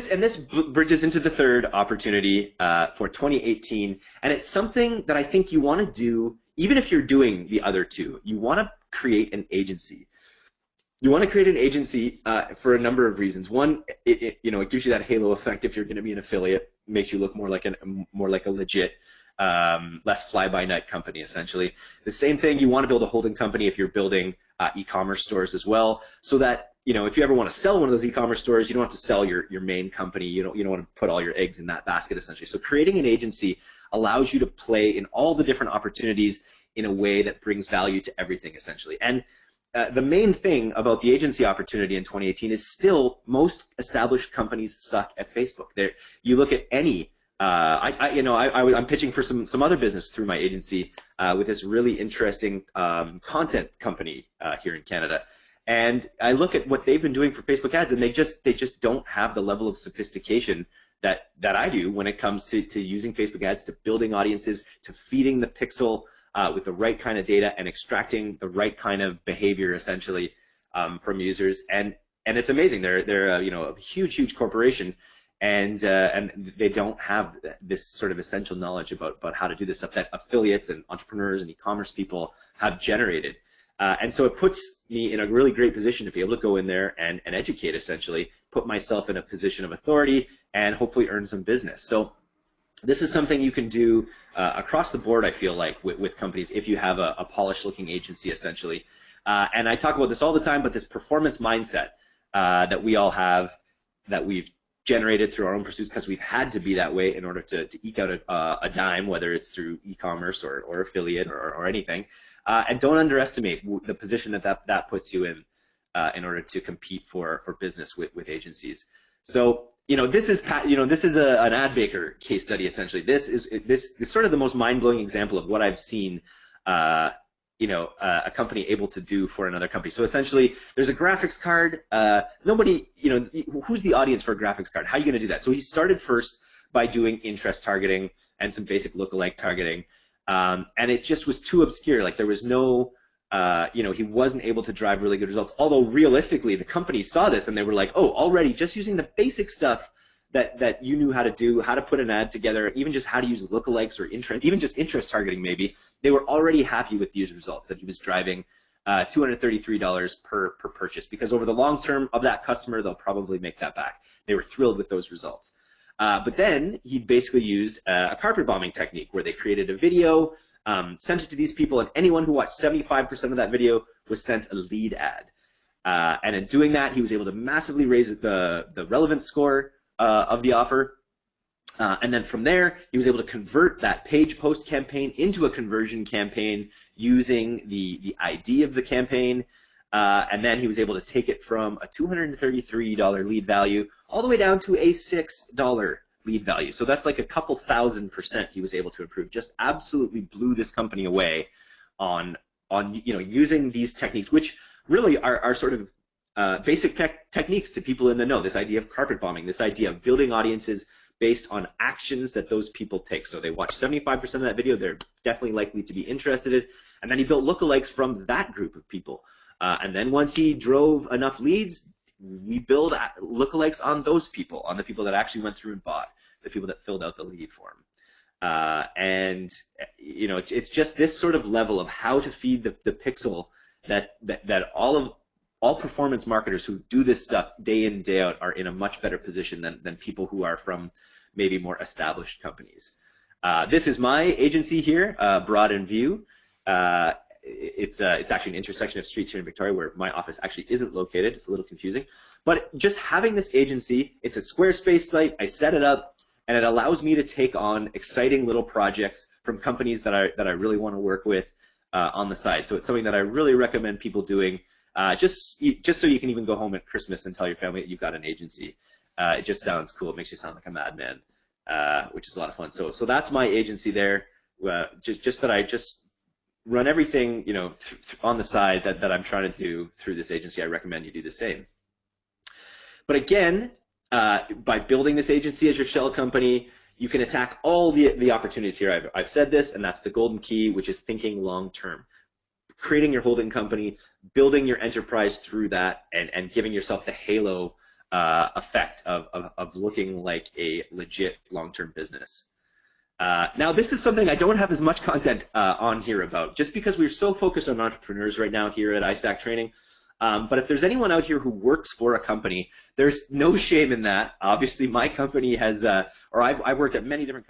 this and this bridges into the third opportunity uh, for 2018, and it's something that I think you want to do even if you're doing the other two. You want to create an agency. You want to create an agency uh, for a number of reasons. One, it, it, you know it gives you that halo effect if you're going to be an affiliate, makes you look more like an more like a legit um, less fly-by-night company, essentially. The same thing, you want to build a holding company if you're building uh, e-commerce stores as well, so that you know if you ever want to sell one of those e-commerce stores, you don't have to sell your your main company. You don't you don't want to put all your eggs in that basket, essentially. So creating an agency allows you to play in all the different opportunities in a way that brings value to everything, essentially. And uh, the main thing about the agency opportunity in 2018 is still most established companies suck at Facebook. There, you look at any uh, I, I, you know, I, am pitching for some some other business through my agency uh, with this really interesting um, content company uh, here in Canada, and I look at what they've been doing for Facebook ads, and they just they just don't have the level of sophistication that that I do when it comes to to using Facebook ads, to building audiences, to feeding the pixel uh, with the right kind of data, and extracting the right kind of behavior essentially um, from users, and and it's amazing. They're they're you know a huge huge corporation and uh, and they don't have this sort of essential knowledge about about how to do this stuff that affiliates and entrepreneurs and e-commerce people have generated. Uh, and so it puts me in a really great position to be able to go in there and, and educate essentially, put myself in a position of authority and hopefully earn some business. So this is something you can do uh, across the board, I feel like, with, with companies if you have a, a polished looking agency essentially. Uh, and I talk about this all the time, but this performance mindset uh, that we all have that we've generated through our own pursuits because we've had to be that way in order to, to eke out a, uh, a dime, whether it's through e-commerce or, or affiliate or, or anything. Uh, and don't underestimate the position that that, that puts you in uh, in order to compete for, for business with, with agencies. So, you know, this is, you know, this is a, an Adbaker case study, essentially. This is, this is sort of the most mind-blowing example of what I've seen uh, you know uh, a company able to do for another company. So essentially, there's a graphics card. Uh, nobody, you know, who's the audience for a graphics card? How are you going to do that? So he started first by doing interest targeting and some basic lookalike targeting, um, and it just was too obscure. Like there was no, uh, you know, he wasn't able to drive really good results. Although realistically, the company saw this and they were like, oh, already just using the basic stuff that that you knew how to do, how to put an ad together, even just how to use lookalikes or interest, even just interest targeting maybe, they were already happy with these results that he was driving uh, $233 per, per purchase because over the long term of that customer, they'll probably make that back. They were thrilled with those results. Uh, but then he basically used a carpet bombing technique where they created a video, um, sent it to these people, and anyone who watched 75% of that video was sent a lead ad. Uh, and in doing that, he was able to massively raise the, the relevance score uh, of the offer. Uh, and then from there, he was able to convert that page post campaign into a conversion campaign using the, the ID of the campaign. Uh, and then he was able to take it from a $233 lead value all the way down to a $6 lead value. So that's like a couple thousand percent he was able to improve. Just absolutely blew this company away on, on you know, using these techniques, which really are, are sort of uh, basic te techniques to people in the know. This idea of carpet bombing, this idea of building audiences based on actions that those people take. So they watch 75% of that video, they're definitely likely to be interested in. And then he built lookalikes from that group of people. Uh, and then once he drove enough leads, we build lookalikes on those people, on the people that actually went through and bought, the people that filled out the lead form. Uh, and you know, it's, it's, just this sort of level of how to feed the, the pixel that, that that all of all performance marketers who do this stuff day in day out are in a much better position than, than people who are from maybe more established companies. Uh, this is my agency here, uh, Broad and View. Uh, it's uh, it's actually an intersection of streets here in Victoria where my office actually isn't located. It's a little confusing, but just having this agency, it's a Squarespace site. I set it up, and it allows me to take on exciting little projects from companies that I that I really want to work with uh, on the side. So it's something that I really recommend people doing. Uh, just just so you can even go home at Christmas and tell your family that you've got an agency. Uh, it just sounds cool. It makes you sound like a madman, uh, which is a lot of fun. So so that's my agency there. Uh, just just that I just run everything you know on the side that that I'm trying to do through this agency. I recommend you do the same. But again, uh, by building this agency as your shell company, you can attack all the the opportunities here. I've I've said this, and that's the golden key, which is thinking long term creating your holding company, building your enterprise through that, and, and giving yourself the halo uh, effect of, of, of looking like a legit long-term business. Uh, now, this is something I don't have as much content uh, on here about, just because we're so focused on entrepreneurs right now here at iStack Training. Um, but if there's anyone out here who works for a company, there's no shame in that. Obviously, my company has, uh, or I've, I've worked at many different